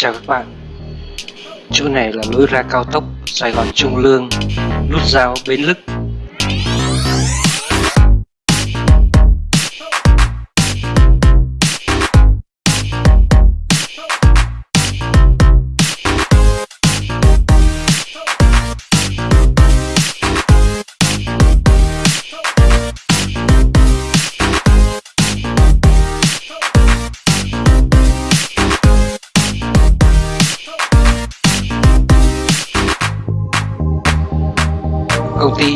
Chào các bạn. Chỗ này là lối ra cao tốc Sài Gòn Trung Lương, Nút giao Bến Lức.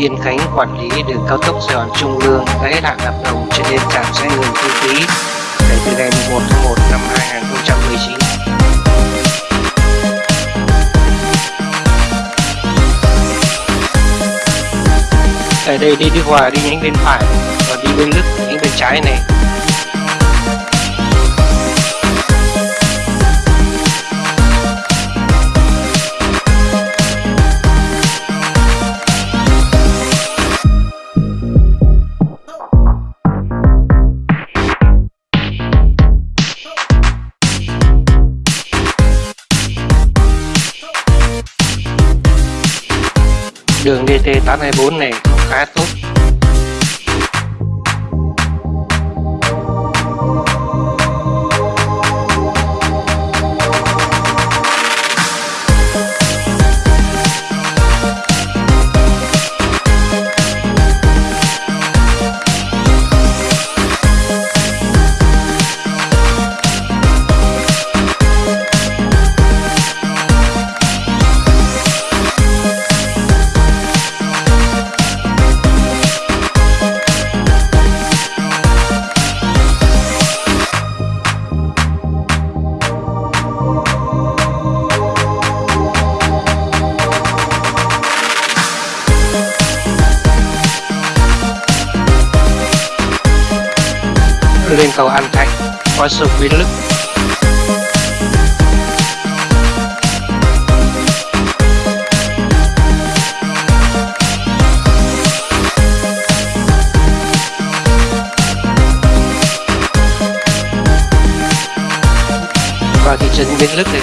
Yên Khánh quản lý đường cao tốc Sài Gòn Trung Lương đã hết hạn hợp đồng cho nên trạm sẽ ngừng thu phí kể từ ngày 1 tháng 1 năm 2019. Ở đây đi Đức Hòa đi nhánh bên phải, còn đi bên Đức nhánh bên trái này đường DT824 này khá tốt. Lên cầu An Thạnh qua sông Bến Lức vào thị trấn Bến Lức này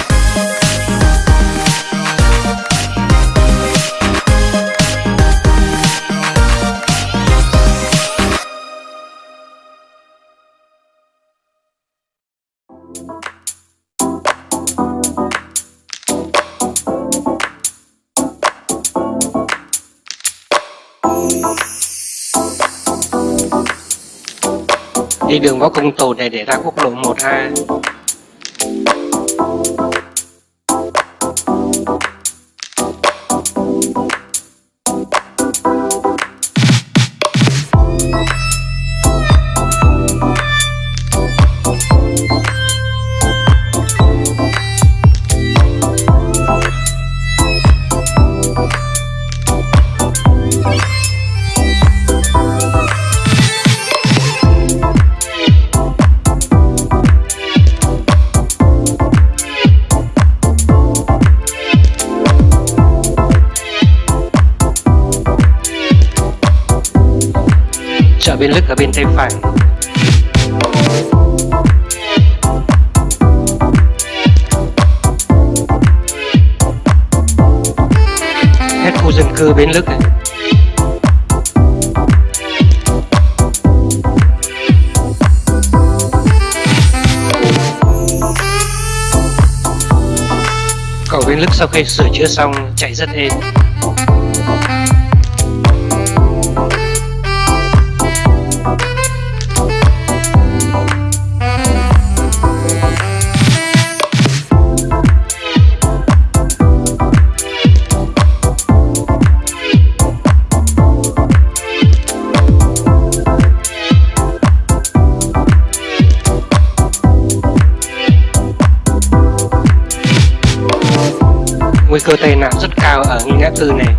đi đường võ công tồn này để ra quốc lộ 1A Lức ở bên tay phải. Hết khu dân cư Bến Lức này. Cầu Bến Lức sau khi sửa chữa xong, chạy rất êm. Nguy rất cao ở nghi ngã tư này.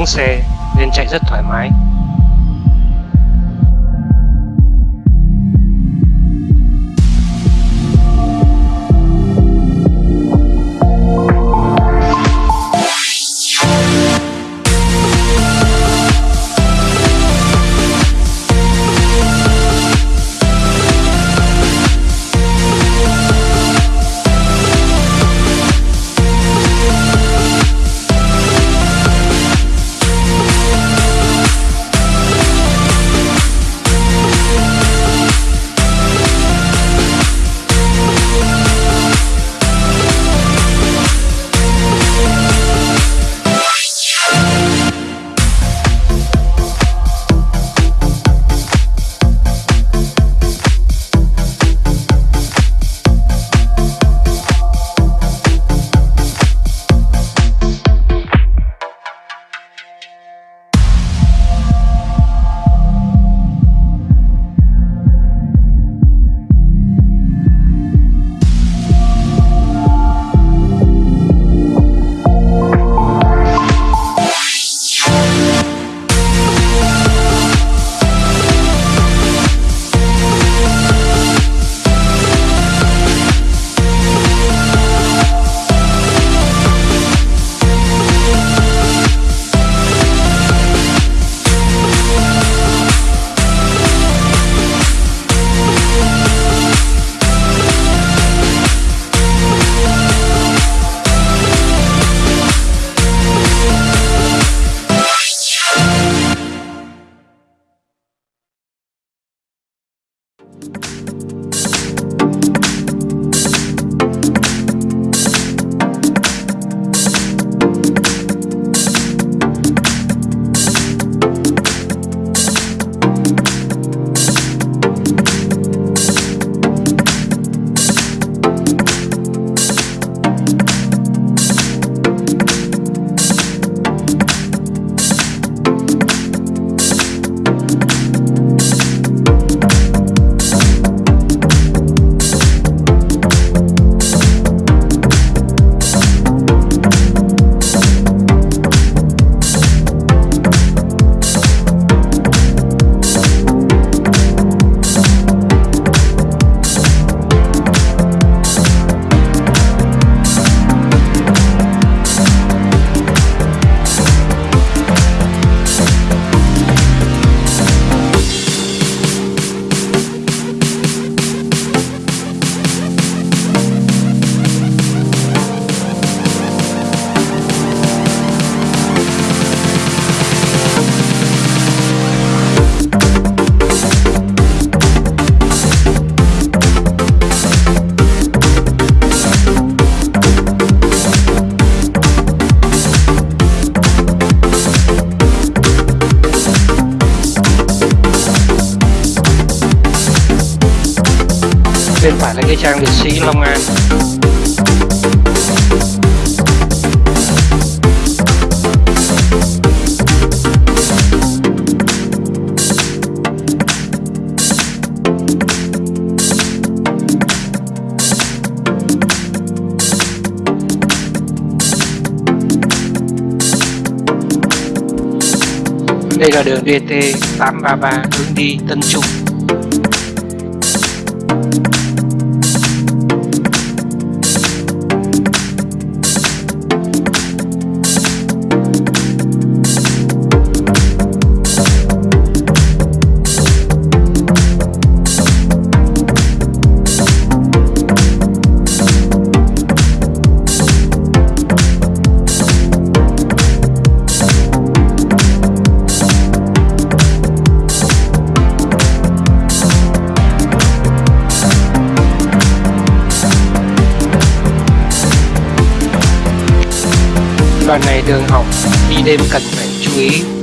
Hôm xe nên chạy rất thoải mái. Bên phải là cái trang liệt sĩ Long An. Đây là đường DT 833 hướng đi Tân Trung. Ngoài đường học đi đêm cần phải chú ý.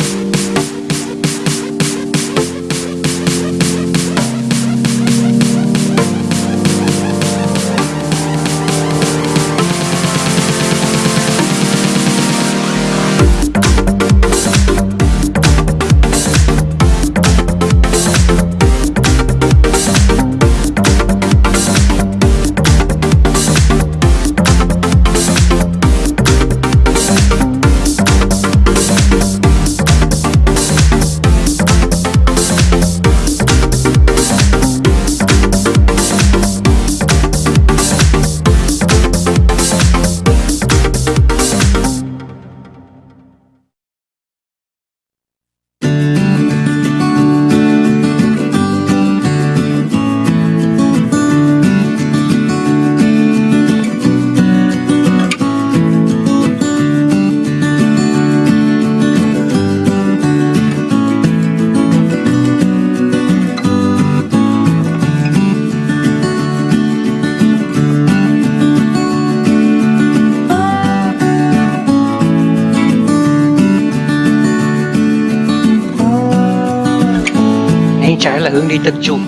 Hướng đi Tân Trung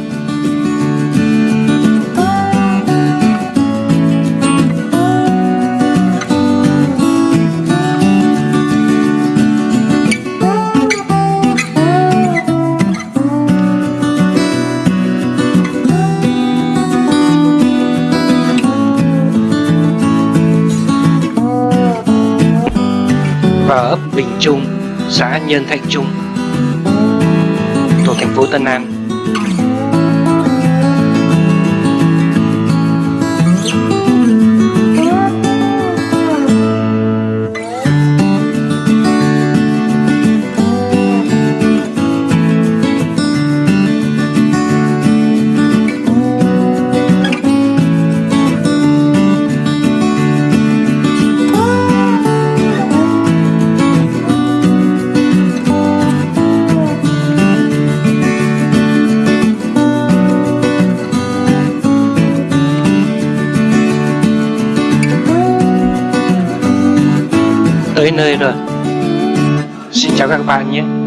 và ấp Bình Trung, xã Nhân Thạnh Trung, thuộc thành phố Tân An. Nơi rồi. Xin chào các bạn nhé.